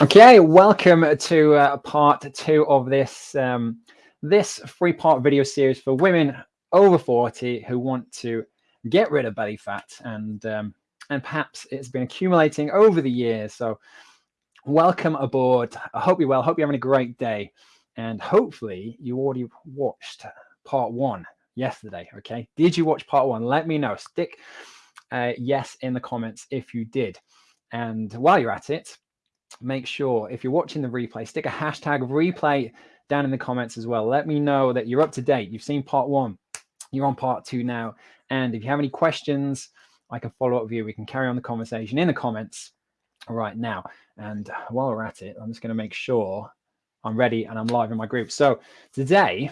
Okay, welcome to uh, part two of this um, this three-part video series for women over 40 who want to get rid of belly fat and um, and perhaps it's been accumulating over the years. So welcome aboard. I hope you're well. Hope you're having a great day. And hopefully you already watched part one yesterday. Okay. Did you watch part one? Let me know. Stick uh, yes in the comments if you did. And while you're at it, make sure if you're watching the replay, stick a hashtag replay down in the comments as well. Let me know that you're up to date. You've seen part one, you're on part two now. And if you have any questions, I can follow up with you. We can carry on the conversation in the comments right now. And while we're at it, I'm just going to make sure I'm ready and I'm live in my group. So today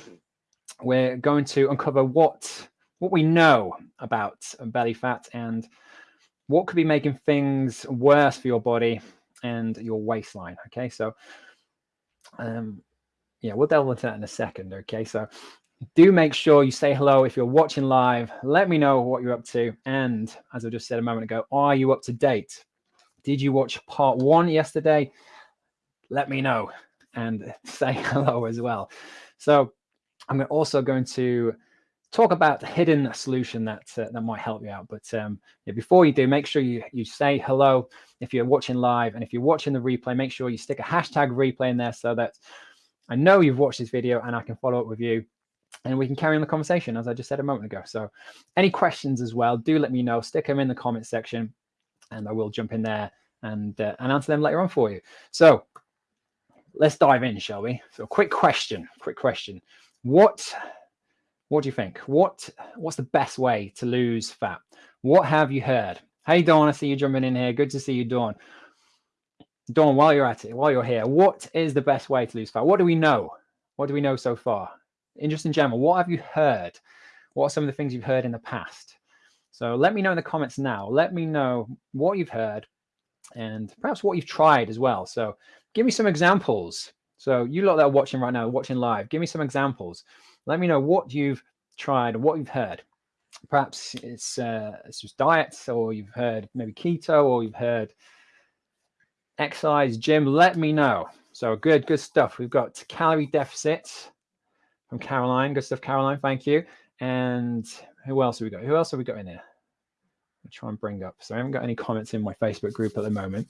we're going to uncover what what we know about belly fat and what could be making things worse for your body and your waistline. Okay, so um, yeah, we'll delve into that in a second. Okay, so do make sure you say hello if you're watching live. Let me know what you're up to. And as I just said a moment ago, are you up to date? Did you watch part one yesterday? Let me know and say hello as well. So I'm also going to talk about the hidden solution that uh, that might help you out. But um, yeah, before you do, make sure you you say hello if you're watching live, and if you're watching the replay, make sure you stick a hashtag replay in there so that I know you've watched this video and I can follow up with you and we can carry on the conversation as I just said a moment ago. So any questions as well, do let me know, stick them in the comment section and I will jump in there and, uh, and answer them later on for you. So let's dive in, shall we? So quick question, quick question. What, what do you think? What, what's the best way to lose fat? What have you heard? Hey, Dawn, I see you jumping in here. Good to see you, Dawn. Dawn, while you're at it, while you're here, what is the best way to lose fat? What do we know? What do we know so far? In just in general, what have you heard? What are some of the things you've heard in the past? So let me know in the comments now. Let me know what you've heard and perhaps what you've tried as well. So give me some examples. So you lot that are watching right now, watching live, give me some examples. Let me know what you've tried what you've heard. Perhaps it's uh, it's just diets, or you've heard maybe keto, or you've heard exercise, gym. Let me know. So good, good stuff. We've got calorie deficit from Caroline. Good stuff, Caroline. Thank you. And who else have we got? Who else have we got in here? I'll try and bring up. So I haven't got any comments in my Facebook group at the moment.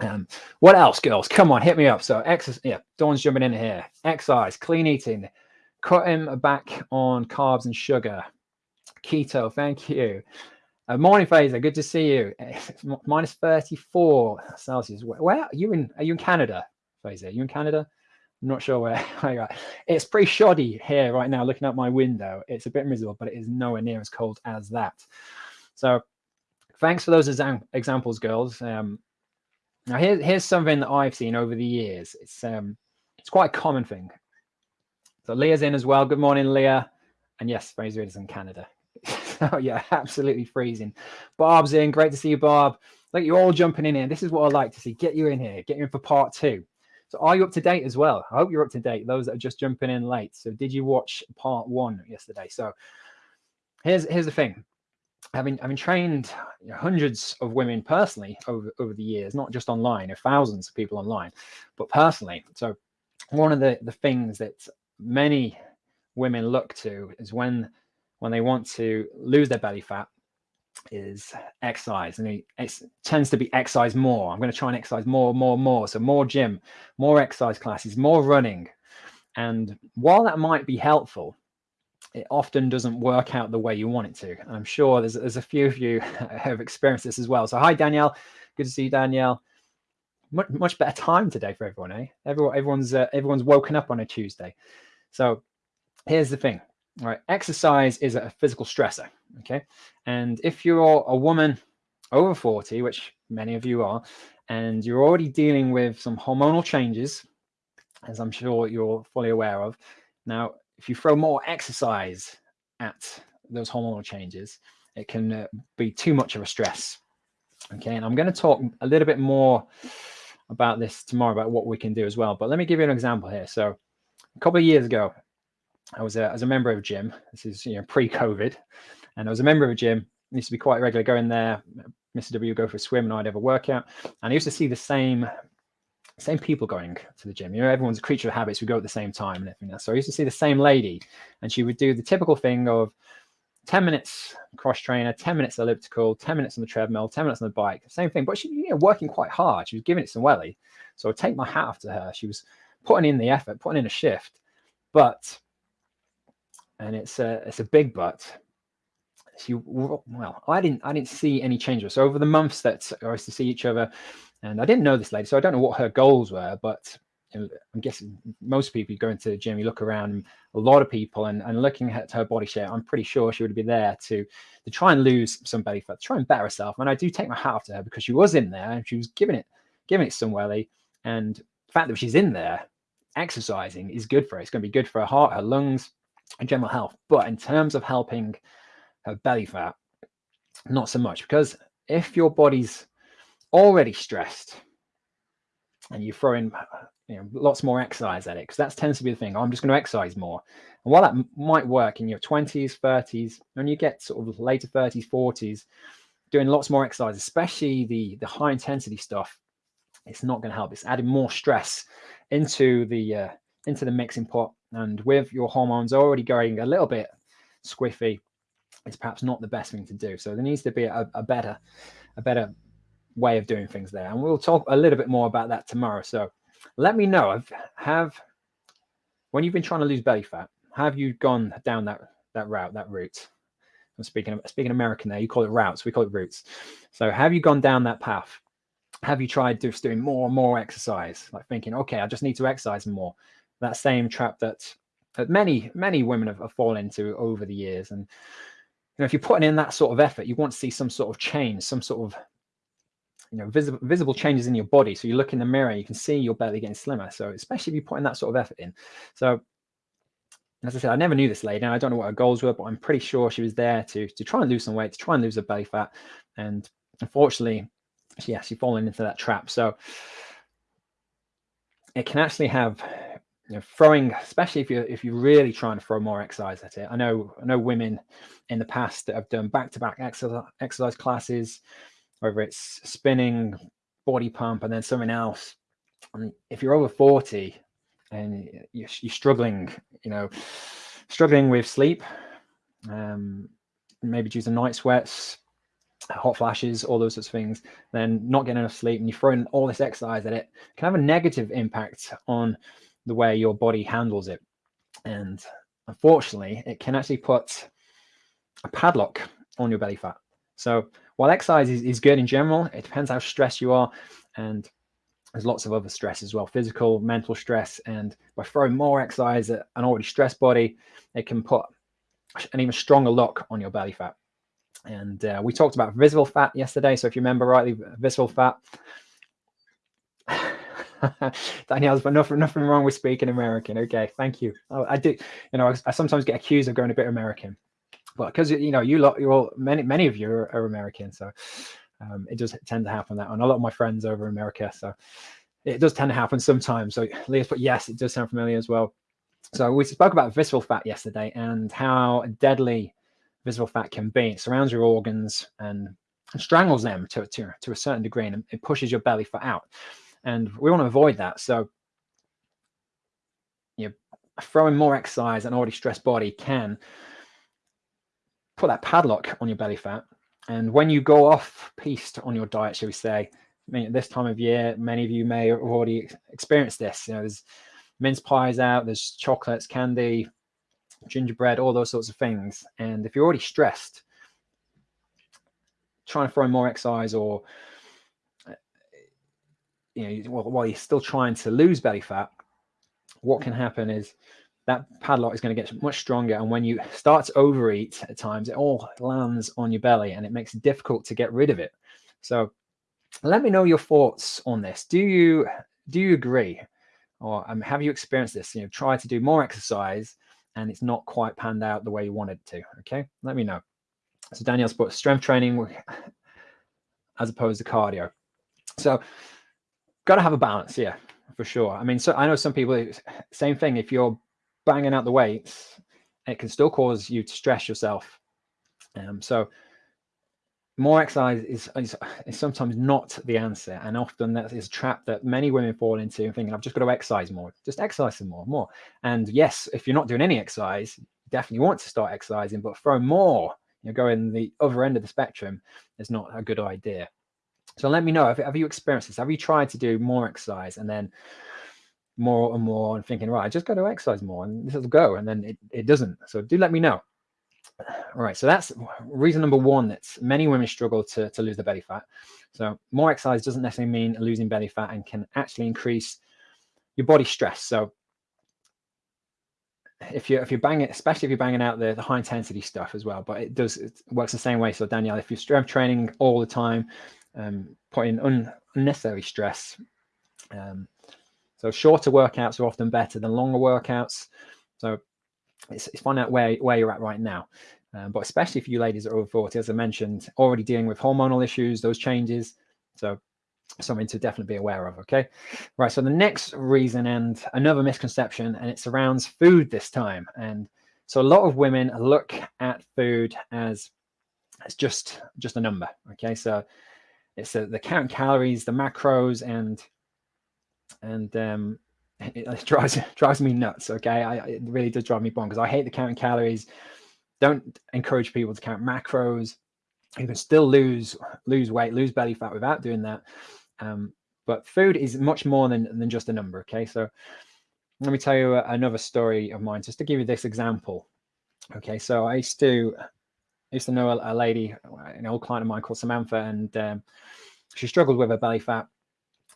Um, what else, girls? Come on, hit me up. So exercise. Yeah, Dawn's jumping in here. Exercise, clean eating, cutting back on carbs and sugar. Keto. Thank you. Uh, morning, Fraser. Good to see you. Minus 34 Celsius. Where, are you in? Are you in Canada, Fraser? Are you in Canada? I'm not sure where, you are. It's pretty shoddy here right now, looking out my window. It's a bit miserable, but it is nowhere near as cold as that. So thanks for those examples, girls. Um, now here, here's something that I've seen over the years. It's um, it's quite a common thing. So Leah's in as well. Good morning, Leah. And yes, Fraser is in Canada. oh yeah, absolutely freezing. Bob's in. Great to see you, Bob. Look, you're all jumping in here. This is what I like to see. Get you in here. Get you in for part two. So are you up to date as well? I hope you're up to date. Those that are just jumping in late. So did you watch part one yesterday? So here's here's the thing. Having having trained you know, hundreds of women personally over over the years, not just online, thousands of people online, but personally. So one of the the things that many women look to is when when they want to lose their belly fat is exercise. And it tends to be exercise more. I'm going to try and exercise more more more. So more gym more exercise classes more running. And while that might be helpful it often doesn't work out the way you want it to. And i'm sure there's, there's a few of you have experienced this as well. So hi danielle. Good to see you danielle. Much, much better time today for everyone eh? Everyone everyone's uh, everyone's woken up on a tuesday so here's the thing right? Exercise is a physical stressor okay? And if you're a woman over 40 which many of you are and you're already dealing with some hormonal changes as i'm sure you're fully aware of now if you throw more exercise at those hormonal changes it can uh, be too much of a stress okay? And i'm going to talk a little bit more about this tomorrow about what we can do as well but let me give you an example here. So a couple of years ago I was a, as a member of a gym. This is you know pre-COVID, and I was a member of a gym. I used to be quite regular going there. Mr. W would go for a swim, and I'd have a workout. And I used to see the same same people going to the gym. You know, everyone's a creature of habits. We go at the same time and everything else. So I used to see the same lady, and she would do the typical thing of 10 minutes cross trainer, 10 minutes elliptical, 10 minutes on the treadmill, 10 minutes on the bike, same thing. But she, you know, working quite hard. She was giving it some welly. So I take my hat off to her. She was putting in the effort, putting in a shift. But, and it's a, it's a big but, she, well, I didn't, I didn't see any changes. So over the months that I used to see each other, and I didn't know this lady, so I don't know what her goals were, but I'm guessing most people you go into the gym, you look around, a lot of people, and, and looking at her body shape, I'm pretty sure she would be there to to try and lose some belly fat, try and better herself. And I do take my hat off to her because she was in there and she was giving it giving it some welly. And the fact that she's in there exercising is good for her. It's going to be good for her heart, her lungs, and general health. But in terms of helping her belly fat, not so much because if your body's already stressed and you throw in you know lots more exercise at it because that tends to be the thing i'm just going to exercise more and while that might work in your 20s 30s when you get sort of later 30s 40s doing lots more exercise especially the the high intensity stuff it's not going to help it's adding more stress into the uh, into the mixing pot and with your hormones already going a little bit squiffy it's perhaps not the best thing to do. So there needs to be a, a better a better way of doing things there and we'll talk a little bit more about that tomorrow. So let me know have when you've been trying to lose belly fat have you gone down that that route that route? I'm speaking speaking american there you call it routes we call it routes so have you gone down that path have you tried just doing more and more exercise? Like thinking okay i just need to exercise more. That same trap that that many many women have, have fallen into over the years. And you know if you're putting in that sort of effort you want to see some sort of change some sort of you know visible visible changes in your body. So you look in the mirror you can see your belly getting slimmer. So especially if you're putting that sort of effort in. So as I said, I never knew this lady, and I don't know what her goals were, but I'm pretty sure she was there to to try and lose some weight, to try and lose her belly fat. And unfortunately, she actually fallen into that trap. So it can actually have you know, throwing, especially if you're if you're really trying to throw more exercise at it. I know I know women in the past that have done back to back exercise exercise classes, whether it's spinning, body pump, and then something else. And if you're over 40 and you're, you're struggling, you know, struggling with sleep, um, maybe due to night sweats, hot flashes, all those sorts of things, then not getting enough sleep and you throw in all this exercise at it can have a negative impact on the way your body handles it. And unfortunately, it can actually put a padlock on your belly fat. So while exercise is, is good in general, it depends how stressed you are. And there's lots of other stress as well, physical, mental stress. And by throwing more exercise at an already stressed body, it can put an even stronger lock on your belly fat. And uh, we talked about visceral fat yesterday. So if you remember rightly, visceral fat. Danielle's but nothing, nothing wrong with speaking American. Okay, thank you. Oh, I do, you know, I, I sometimes get accused of going a bit American but because you know you lot, you're all many many of you are, are American, so um, it does tend to happen that, and a lot of my friends over in America, so it does tend to happen sometimes. So Leah's put yes, it does sound familiar as well. So we spoke about visceral fat yesterday and how deadly visceral fat can be. It surrounds your organs and strangles them to, to, to a certain degree and it pushes your belly fat out. And we want to avoid that. So you know, throwing more exercise an already stressed body can put that padlock on your belly fat. And when you go off piste on your diet, shall we say, I mean, at this time of year, many of you may have already experienced this. You know, there's mince pies out, there's chocolates, candy, gingerbread, all those sorts of things. And if you're already stressed, trying to throw more exercise or you know, while you're still trying to lose belly fat, what can happen is that padlock is going to get much stronger. And when you start to overeat at times, it all lands on your belly and it makes it difficult to get rid of it. So let me know your thoughts on this. Do you do you agree? Or um, have you experienced this? You know, try to do more exercise and it's not quite panned out the way you wanted it to. Okay, let me know. So Danielle's put strength training as opposed to cardio. So got to have a balance, yeah, for sure. I mean, so I know some people, same thing. If you're banging out the weights, it can still cause you to stress yourself. Um, so more exercise is, is, is sometimes not the answer, and often that is a trap that many women fall into, and thinking I've just got to exercise more, just exercise some more, more. And yes, if you're not doing any exercise, you definitely want to start exercising, but throw more, you know, going the other end of the spectrum is not a good idea. So let me know, have, have you experienced this? Have you tried to do more exercise and then more and more and thinking, right, I just got to exercise more and this will go, and then it, it doesn't. So do let me know. Right, so that's reason number one that many women struggle to, to lose their belly fat. So more exercise doesn't necessarily mean losing belly fat and can actually increase your body stress. So if you're if you're banging, especially if you're banging out the, the high intensity stuff as well, but it does it works the same way. So Danielle, if you're strength training all the time, um, putting un, unnecessary stress. Um, so shorter workouts are often better than longer workouts. So it's, it's find out where, where you're at right now. Um, but especially if you ladies are over 40, as I mentioned, already dealing with hormonal issues, those changes. So something to definitely be aware of. Okay. Right. So the next reason and another misconception, and it surrounds food this time. And so a lot of women look at food as it's just just a number. Okay. So it's a, the count calories, the macros, and and um, it, drives drives me nuts. Okay, I, it really does drive me bonkers. I hate the counting calories. Don't encourage people to count macros. You can still lose lose weight, lose belly fat without doing that. Um, but food is much more than than just a number. Okay, so let me tell you another story of mine, just to give you this example. Okay, so I used to I used to know a, a lady, an old client of mine called Samantha, and um, she struggled with her belly fat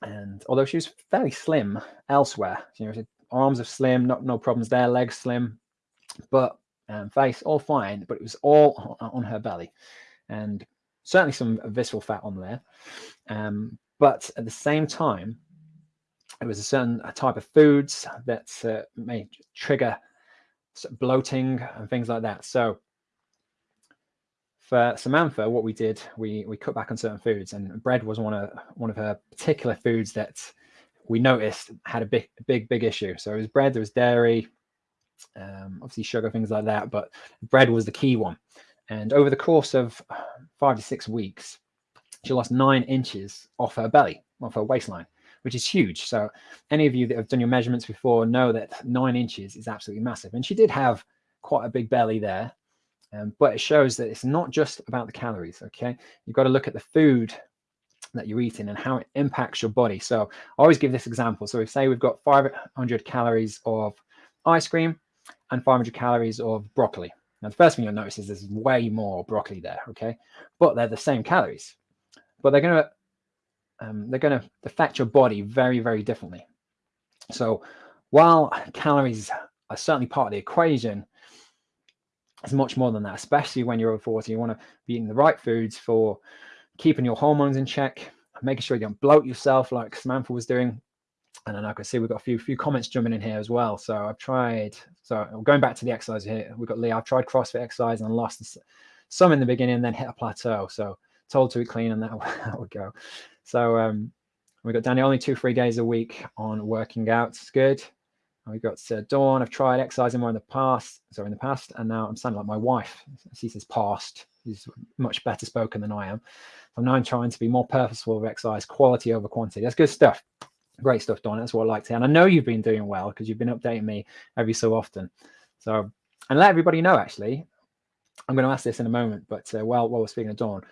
and although she was fairly slim elsewhere, you know, arms are slim, not no problems there, legs slim, but um, face all fine, but it was all on her belly, and certainly some visceral fat on there. Um, but at the same time, it was a certain type of foods that uh, may trigger bloating and things like that. So for Samantha, what we did, we we cut back on certain foods, and bread was one of one of her particular foods that we noticed had a big big big issue. So it was bread, there was dairy, um, obviously sugar, things like that, but bread was the key one. And over the course of five to six weeks, she lost nine inches off her belly, off her waistline, which is huge. So any of you that have done your measurements before know that nine inches is absolutely massive. And she did have quite a big belly there. Um, but it shows that it's not just about the calories. Okay, you've got to look at the food that you're eating and how it impacts your body. So I always give this example. So if say we've got 500 calories of ice cream and 500 calories of broccoli. Now the first thing you'll notice is there's way more broccoli there. Okay, but they're the same calories, but they're gonna um, they're gonna affect your body very very differently. So while calories are certainly part of the equation, it's much more than that, especially when you're over 40. You want to be eating the right foods for keeping your hormones in check, making sure you don't bloat yourself like Samantha was doing. And then I can see we've got a few few comments jumping in here as well. So I've tried, so going back to the exercise here, we've got Lee, I've tried CrossFit exercise and lost some in the beginning, then hit a plateau. So told to eat clean and that, that would go. So um, we've got Danny only two, three days a week on working out. It's good. We've got uh, Dawn. I've tried exercising more in the past, sorry, in the past, and now I'm sounding like my wife. She says past. She's much better spoken than I am. I'm now trying to be more purposeful with exercise, quality over quantity. That's good stuff. Great stuff, Dawn. That's what I like to. And I know you've been doing well because you've been updating me every so often. So, and let everybody know, actually, I'm going to ask this in a moment, but uh, while, while we're speaking of Dawn,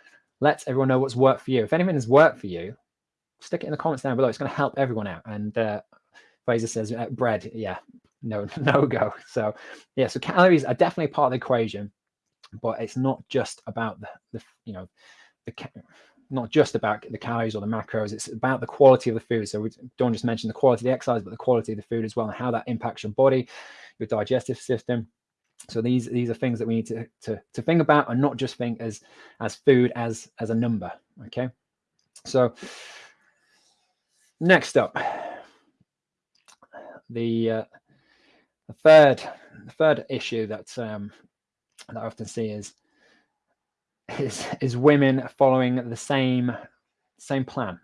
let everyone know what's worked for you. If anything has worked for you, stick it in the comments down below. It's going to help everyone out. And uh, Fraser says uh, bread. Yeah, no, no go. So yeah, so calories are definitely part of the equation, but it's not just about the, the you know, the not just about the calories or the macros. It's about the quality of the food. So we don't just mention the quality of the exercise, but the quality of the food as well, and how that impacts your body, your digestive system. So these these are things that we need to to to think about, and not just think as as food as as a number. Okay. So next up the uh, the third the third issue that um, that I often see is is is women following the same same plan,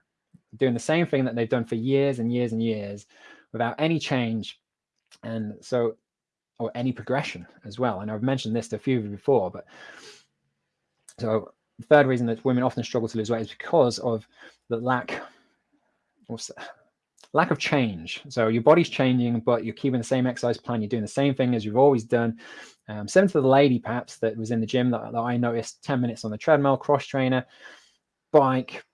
doing the same thing that they've done for years and years and years without any change, and so or any progression as well. And I've mentioned this to a few of you before, but so the third reason that women often struggle to lose weight is because of the lack, what's that? Lack of change. So your body's changing, but you're keeping the same exercise plan. You're doing the same thing as you've always done. Um, to the lady, perhaps, that was in the gym that, that I noticed 10 minutes on the treadmill, cross trainer, bike,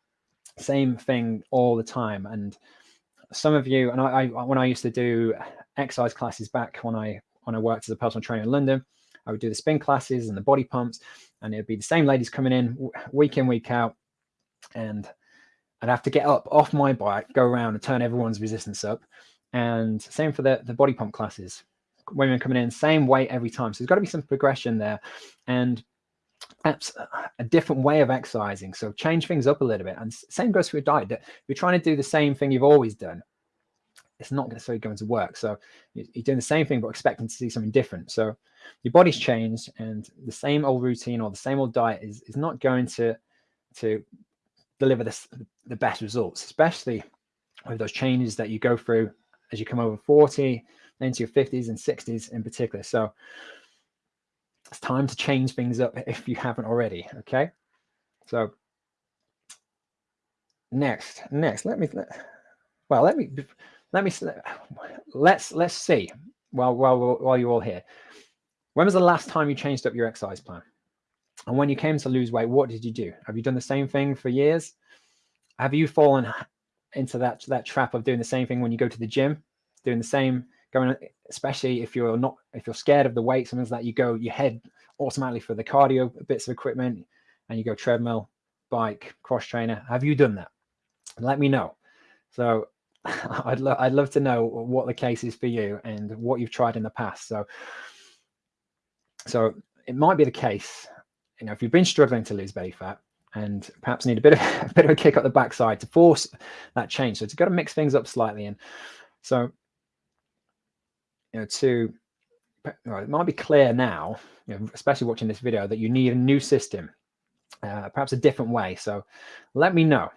same thing all the time. And some of you, and I, I when I used to do exercise classes back when I when I worked as a personal trainer in London, I would do the spin classes and the body pumps, and it'd be the same ladies coming in week in, week out. And I'd have to get up off my bike, go around and turn everyone's resistance up. And same for the, the body pump classes. Women coming in, same weight every time. So there's got to be some progression there. And perhaps a different way of exercising. So change things up a little bit. And same goes for your diet. If you're trying to do the same thing you've always done, it's not necessarily going to work. So you're doing the same thing, but expecting to see something different. So your body's changed and the same old routine or the same old diet is, is not going to, to deliver this, the best results, especially with those changes that you go through as you come over 40, into your 50s and 60s in particular. So it's time to change things up if you haven't already. Okay. So next, next, let me, well, let me, let me, let's, let's see while, while, while you're all here. When was the last time you changed up your exercise plan? And when you came to lose weight, what did you do? Have you done the same thing for years? Have you fallen into that, that trap of doing the same thing when you go to the gym, doing the same, going, especially if you're not, if you're scared of the weight, like that, you go, you head automatically for the cardio bits of equipment and you go treadmill, bike, cross trainer. Have you done that? Let me know. So I'd, lo I'd love to know what the case is for you and what you've tried in the past. So, so it might be the case, you know, if you've been struggling to lose belly fat and perhaps need a bit of a bit of a kick up the backside to force that change. So it's got to mix things up slightly. And so, you know, to well, it might be clear now, you know, especially watching this video, that you need a new system, uh, perhaps a different way. So let me know.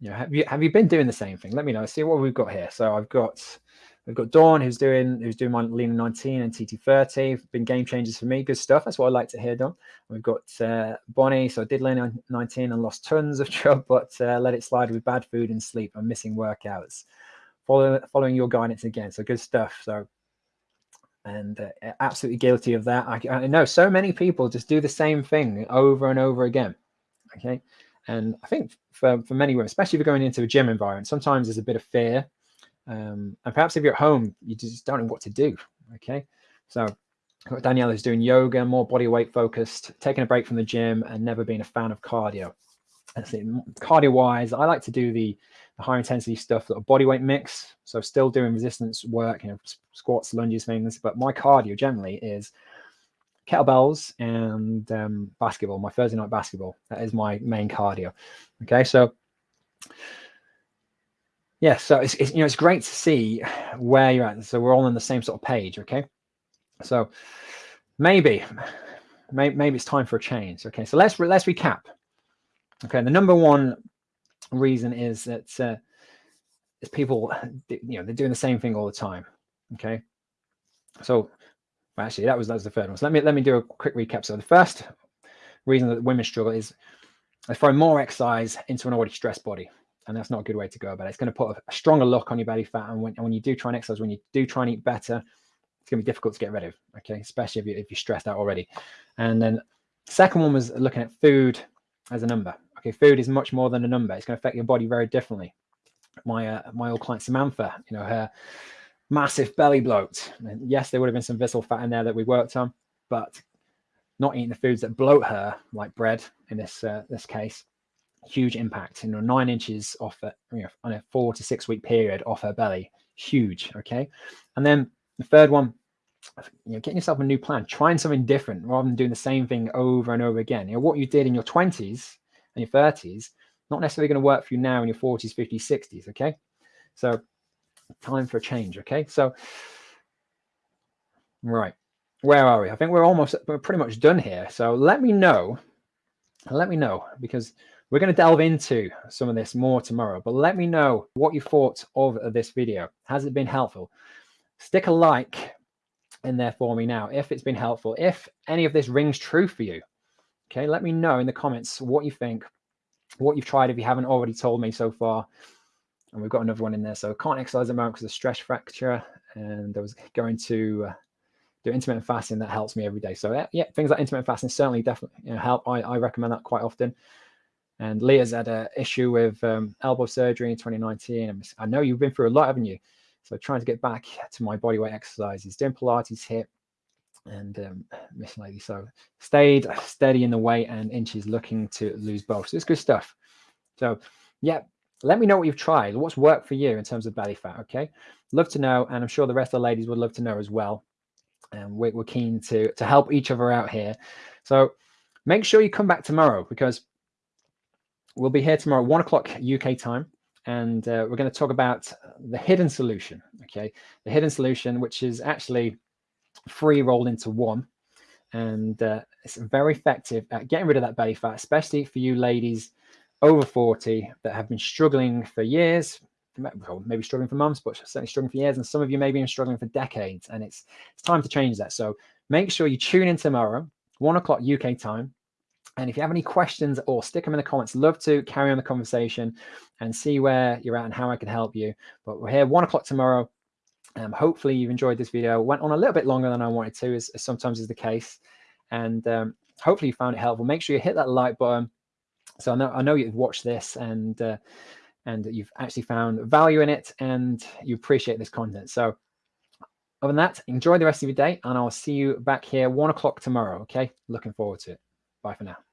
You know, have you have you been doing the same thing? Let me know. See what we've got here. So I've got we've got Dawn who's doing who's doing my Lean 19 and TT30. Been game changers for me. Good stuff. That's what I like to hear, Dawn. We've got uh, Bonnie. So I did Lean 19 and lost tons of chub, but uh, let it slide with bad food and sleep. I'm missing workouts. Follow, following your guidance again. So good stuff. So and uh, absolutely guilty of that. I, I, know so many people just do the same thing over and over again. Okay. And I think for, for many women, especially if you're going into a gym environment, sometimes there's a bit of fear. Um, and perhaps if you're at home, you just don't know what to do. Okay. So Danielle is doing yoga, more body weight focused, taking a break from the gym and never being a fan of cardio. Cardio wise, I like to do the, the high intensity stuff, that body weight mix. So still doing resistance work, you know, squats, lunges, things. But my cardio generally is kettlebells and um, basketball, my Thursday night basketball. That is my main cardio. Okay, so yeah, so it's, it's, you know it's great to see where you're at. So we're all on the same sort of page. Okay, so maybe maybe, maybe it's time for a change. Okay, so let's let's recap. Okay, the number one reason is that uh, is people, you know, they're doing the same thing all the time. Okay, so well, actually that was that was the third one. So let me let me do a quick recap. So the first reason that women struggle is they throw more exercise into an already stressed body. And that's not a good way to go about it. It's going to put a, a stronger look on your belly fat. And when, and when you do try and exercise, when you do try and eat better, it's going to be difficult to get rid of. Okay. Especially if, you, if you're stressed out already. And then second one was looking at food as a number. Okay, food is much more than a number. It's going to affect your body very differently. My uh, my old client Samantha, you know, her massive belly bloat. And yes, there would have been some visceral fat in there that we worked on, but not eating the foods that bloat her, like bread in this uh, this case, huge impact. You know, nine inches off it, you know, on a four to six week period off her belly, huge. Okay, and then the third one, you know, getting yourself a new plan, trying something different rather than doing the same thing over and over again. You know, what you did in your twenties and your 30s, not necessarily going to work for you now in your 40s, 50s, 60s. Okay. So time for a change. Okay. So, right. Where are we? I think we're almost, we're pretty much done here. So let me know, let me know because we're going to delve into some of this more tomorrow, but let me know what you thought of this video. Has it been helpful? Stick a like in there for me now if it's been helpful. If any of this rings true for you, Okay, let me know in the comments what you think, what you've tried if you haven't already told me so far. And we've got another one in there. So can't exercise at the moment because of stress fracture. And I was going to uh, do intermittent fasting that helps me every day. So yeah, yeah things like intermittent fasting certainly definitely you know, help. I, I recommend that quite often. And Leah's had an issue with um, elbow surgery in 2019. I know you've been through a lot, haven't you? So trying to get back to my bodyweight exercises, doing Pilates, HIIT, and um, Miss Lady. So stayed steady in the weight and inches, looking to lose both. So it's good stuff. So yeah, let me know what you've tried. What's worked for you in terms of belly fat? Okay, love to know, and I'm sure the rest of the ladies would love to know as well. And we're, we're keen to to help each other out here. So make sure you come back tomorrow because we'll be here tomorrow, one o'clock UK time and uh, we're going to talk about the hidden solution okay? The hidden solution which is actually free rolled into one and uh, it's very effective at getting rid of that belly fat especially for you ladies over 40 that have been struggling for years maybe struggling for months but certainly struggling for years and some of you may be struggling for decades and it's it's time to change that. So make sure you tune in tomorrow one o'clock uk time and if you have any questions or stick them in the comments, love to carry on the conversation and see where you're at and how I can help you. But we're here one o'clock tomorrow. Um, hopefully you've enjoyed this video. Went on a little bit longer than I wanted to, as, as sometimes is the case. And um, hopefully you found it helpful. Make sure you hit that like button. So I know I know you've watched this and uh, and you've actually found value in it and you appreciate this content. So other than that, enjoy the rest of your day and I'll see you back here one o'clock tomorrow. Okay, looking forward to it. Bye for now.